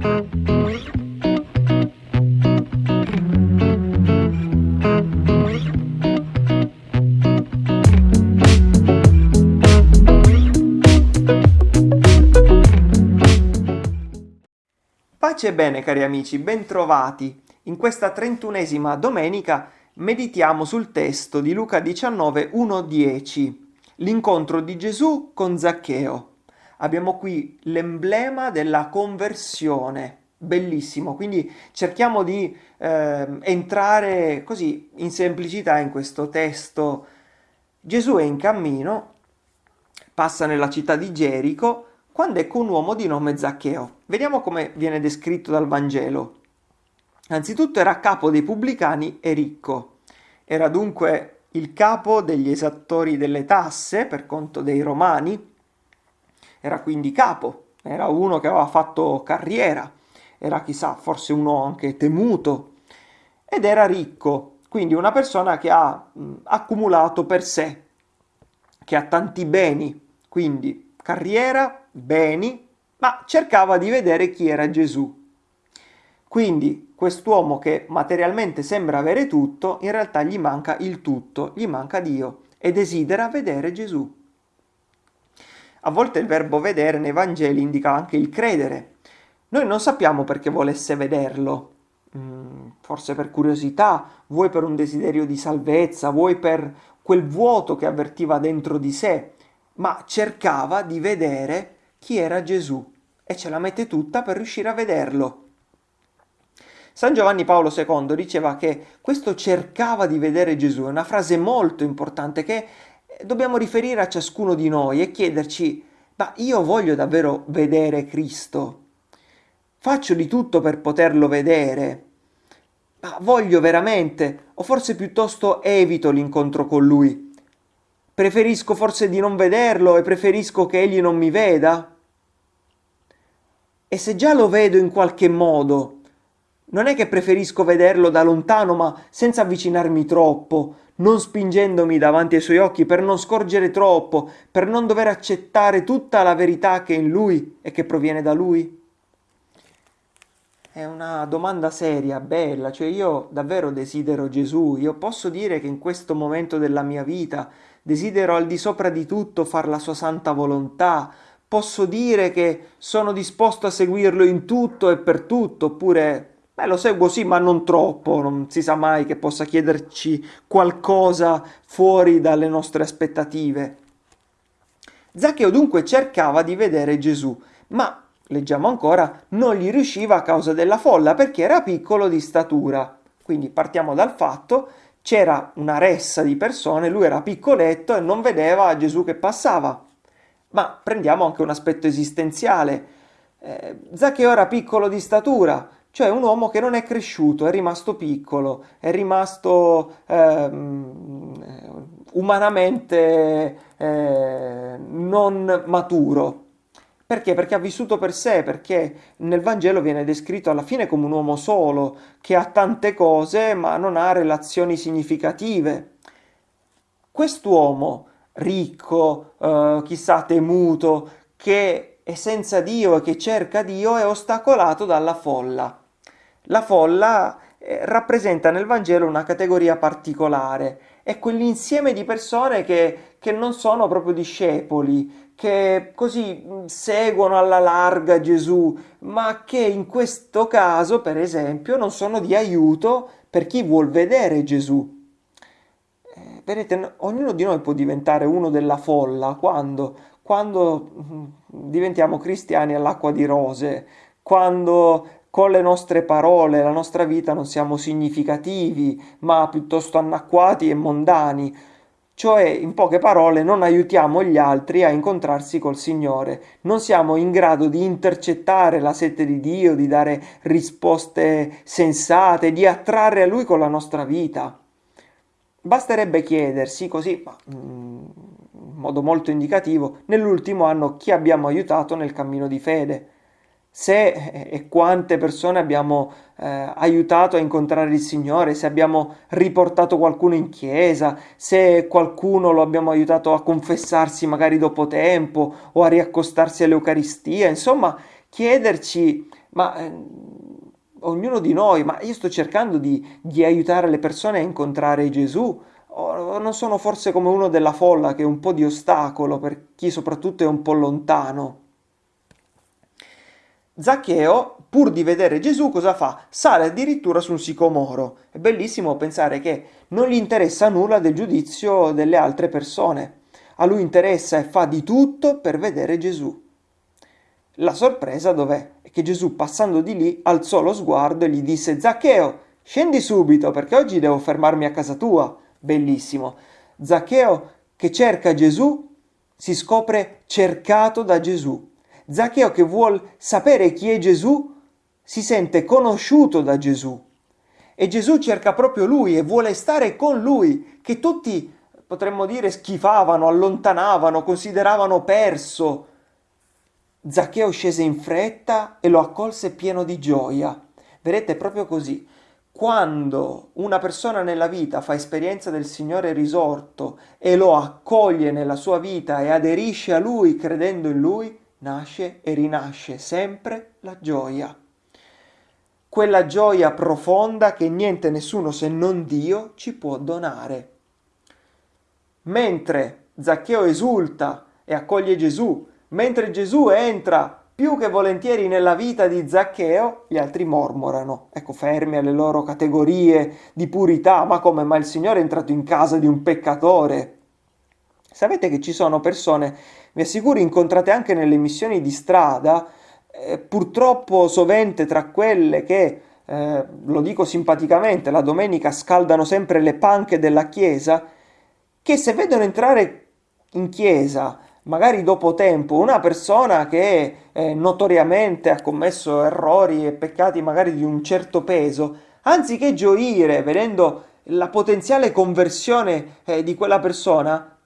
Pace e bene cari amici, bentrovati! In questa trentunesima domenica meditiamo sul testo di Luca 19, 1-10, l'incontro di Gesù con Zaccheo. Abbiamo qui l'emblema della conversione, bellissimo, quindi cerchiamo di eh, entrare così in semplicità in questo testo. Gesù è in cammino, passa nella città di Gerico, quando ecco un uomo di nome Zaccheo. Vediamo come viene descritto dal Vangelo. Anzitutto era capo dei pubblicani e ricco. Era dunque il capo degli esattori delle tasse per conto dei romani. Era quindi capo, era uno che aveva fatto carriera, era chissà, forse uno anche temuto. Ed era ricco, quindi una persona che ha mh, accumulato per sé, che ha tanti beni, quindi carriera, beni, ma cercava di vedere chi era Gesù. Quindi quest'uomo che materialmente sembra avere tutto, in realtà gli manca il tutto, gli manca Dio e desidera vedere Gesù. A volte il verbo vedere nei Vangeli indica anche il credere. Noi non sappiamo perché volesse vederlo, mm, forse per curiosità, vuoi per un desiderio di salvezza, vuoi per quel vuoto che avvertiva dentro di sé, ma cercava di vedere chi era Gesù e ce la mette tutta per riuscire a vederlo. San Giovanni Paolo II diceva che questo cercava di vedere Gesù, è una frase molto importante che dobbiamo riferire a ciascuno di noi e chiederci, ma io voglio davvero vedere Cristo? Faccio di tutto per poterlo vedere? Ma voglio veramente? O forse piuttosto evito l'incontro con Lui? Preferisco forse di non vederlo e preferisco che egli non mi veda? E se già lo vedo in qualche modo, non è che preferisco vederlo da lontano ma senza avvicinarmi troppo, non spingendomi davanti ai suoi occhi per non scorgere troppo, per non dover accettare tutta la verità che è in lui e che proviene da lui? È una domanda seria, bella, cioè io davvero desidero Gesù, io posso dire che in questo momento della mia vita desidero al di sopra di tutto far la sua santa volontà, posso dire che sono disposto a seguirlo in tutto e per tutto, oppure beh, lo seguo sì, ma non troppo, non si sa mai che possa chiederci qualcosa fuori dalle nostre aspettative. Zaccheo dunque cercava di vedere Gesù, ma, leggiamo ancora, non gli riusciva a causa della folla perché era piccolo di statura. Quindi partiamo dal fatto c'era una ressa di persone, lui era piccoletto e non vedeva Gesù che passava. Ma prendiamo anche un aspetto esistenziale. Eh, Zaccheo era piccolo di statura, cioè un uomo che non è cresciuto, è rimasto piccolo, è rimasto eh, umanamente eh, non maturo. Perché? Perché ha vissuto per sé, perché nel Vangelo viene descritto alla fine come un uomo solo, che ha tante cose ma non ha relazioni significative. Quest'uomo ricco, eh, chissà temuto, che è senza Dio e che cerca Dio è ostacolato dalla folla. La folla eh, rappresenta nel Vangelo una categoria particolare, è quell'insieme di persone che, che non sono proprio discepoli, che così mm, seguono alla larga Gesù, ma che in questo caso, per esempio, non sono di aiuto per chi vuol vedere Gesù. Eh, vedete, ognuno di noi può diventare uno della folla quando, quando mm, diventiamo cristiani all'acqua di rose, quando con le nostre parole, la nostra vita non siamo significativi, ma piuttosto anacquati e mondani, cioè, in poche parole, non aiutiamo gli altri a incontrarsi col Signore, non siamo in grado di intercettare la sete di Dio, di dare risposte sensate, di attrarre a Lui con la nostra vita. Basterebbe chiedersi così, mm, in modo molto indicativo, nell'ultimo anno chi abbiamo aiutato nel cammino di fede se e quante persone abbiamo eh, aiutato a incontrare il Signore, se abbiamo riportato qualcuno in chiesa, se qualcuno lo abbiamo aiutato a confessarsi magari dopo tempo o a riaccostarsi all'Eucaristia, insomma, chiederci ma eh, ognuno di noi, ma io sto cercando di, di aiutare le persone a incontrare Gesù, o non sono forse come uno della folla che è un po' di ostacolo per chi soprattutto è un po' lontano. Zaccheo, pur di vedere Gesù, cosa fa? Sale addirittura su un sicomoro. È bellissimo pensare che non gli interessa nulla del giudizio delle altre persone. A lui interessa e fa di tutto per vedere Gesù. La sorpresa dov'è? È che Gesù, passando di lì, alzò lo sguardo e gli disse: Zaccheo, scendi subito perché oggi devo fermarmi a casa tua. Bellissimo. Zaccheo che cerca Gesù si scopre cercato da Gesù. Zaccheo che vuol sapere chi è Gesù si sente conosciuto da Gesù. E Gesù cerca proprio lui e vuole stare con lui, che tutti, potremmo dire, schifavano, allontanavano, consideravano perso. Zaccheo scese in fretta e lo accolse pieno di gioia. Vedete, proprio così. Quando una persona nella vita fa esperienza del Signore risorto e lo accoglie nella sua vita e aderisce a Lui credendo in Lui, nasce e rinasce sempre la gioia. Quella gioia profonda che niente nessuno se non Dio ci può donare. Mentre Zaccheo esulta e accoglie Gesù, mentre Gesù entra più che volentieri nella vita di Zaccheo, gli altri mormorano, ecco, fermi alle loro categorie di purità, ma come mai il Signore è entrato in casa di un peccatore? Sapete che ci sono persone, vi assicuro, incontrate anche nelle missioni di strada, eh, purtroppo sovente tra quelle che, eh, lo dico simpaticamente, la domenica scaldano sempre le panche della chiesa, che se vedono entrare in chiesa magari dopo tempo, una persona che eh, notoriamente ha commesso errori e peccati magari di un certo peso, anziché gioire vedendo la potenziale conversione eh, di quella persona,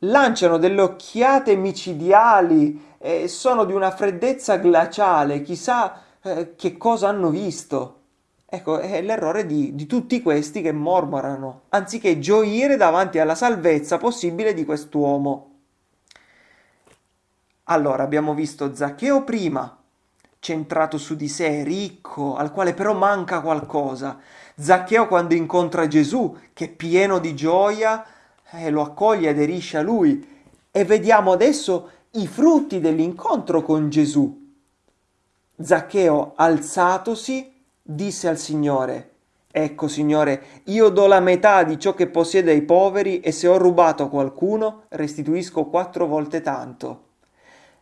lanciano delle occhiate micidiali e sono di una freddezza glaciale, chissà eh, che cosa hanno visto. Ecco, è l'errore di, di tutti questi che mormorano, anziché gioire davanti alla salvezza possibile di quest'uomo. Allora, abbiamo visto Zaccheo prima, centrato su di sé, ricco, al quale però manca qualcosa. Zaccheo quando incontra Gesù, che è pieno di gioia, eh, lo accoglie, aderisce a lui. E vediamo adesso i frutti dell'incontro con Gesù. Zaccheo, alzatosi, disse al Signore, Ecco, Signore, io do la metà di ciò che possiede ai poveri e se ho rubato a qualcuno, restituisco quattro volte tanto.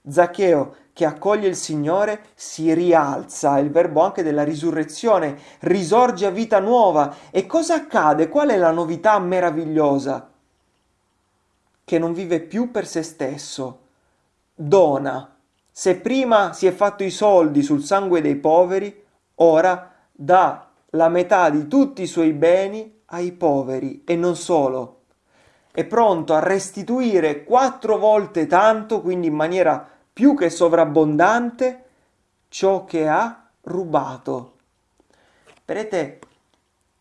Zaccheo che accoglie il Signore si rialza, il verbo anche della risurrezione, risorge a vita nuova. E cosa accade? Qual è la novità meravigliosa? Che non vive più per se stesso, dona. Se prima si è fatto i soldi sul sangue dei poveri, ora dà la metà di tutti i suoi beni ai poveri e non solo. È pronto a restituire quattro volte tanto, quindi in maniera più che sovrabbondante ciò che ha rubato. Vedete,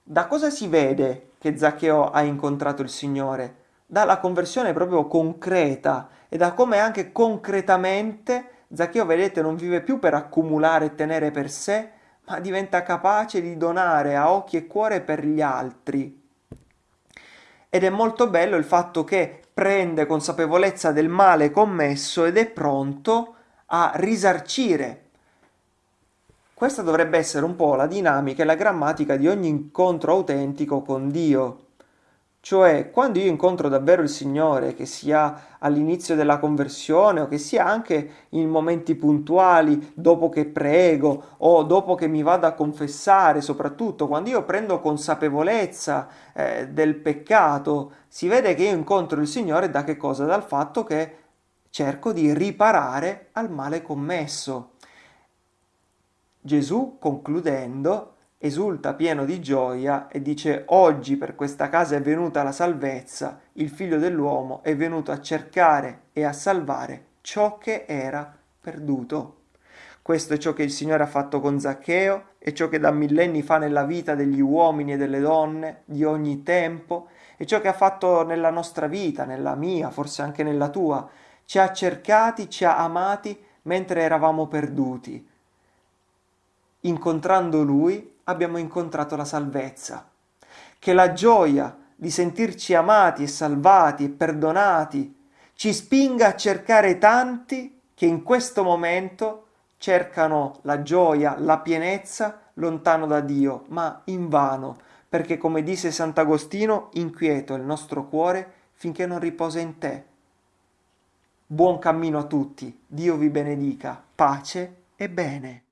da cosa si vede che Zaccheo ha incontrato il Signore? Dalla conversione proprio concreta e da come anche concretamente Zaccheo, vedete, non vive più per accumulare e tenere per sé, ma diventa capace di donare a occhi e cuore per gli altri. Ed è molto bello il fatto che prende consapevolezza del male commesso ed è pronto a risarcire. Questa dovrebbe essere un po' la dinamica e la grammatica di ogni incontro autentico con Dio. Cioè, quando io incontro davvero il Signore, che sia all'inizio della conversione o che sia anche in momenti puntuali, dopo che prego o dopo che mi vado a confessare, soprattutto quando io prendo consapevolezza eh, del peccato, si vede che io incontro il Signore da che cosa? Dal fatto che cerco di riparare al male commesso. Gesù, concludendo, esulta pieno di gioia e dice oggi per questa casa è venuta la salvezza, il figlio dell'uomo è venuto a cercare e a salvare ciò che era perduto. Questo è ciò che il Signore ha fatto con Zaccheo, è ciò che da millenni fa nella vita degli uomini e delle donne di ogni tempo, è ciò che ha fatto nella nostra vita, nella mia, forse anche nella tua. Ci ha cercati, ci ha amati mentre eravamo perduti incontrando Lui abbiamo incontrato la salvezza. Che la gioia di sentirci amati e salvati e perdonati ci spinga a cercare tanti che in questo momento cercano la gioia, la pienezza lontano da Dio, ma invano, perché come disse Sant'Agostino, inquieto il nostro cuore finché non riposa in te. Buon cammino a tutti, Dio vi benedica, pace e bene.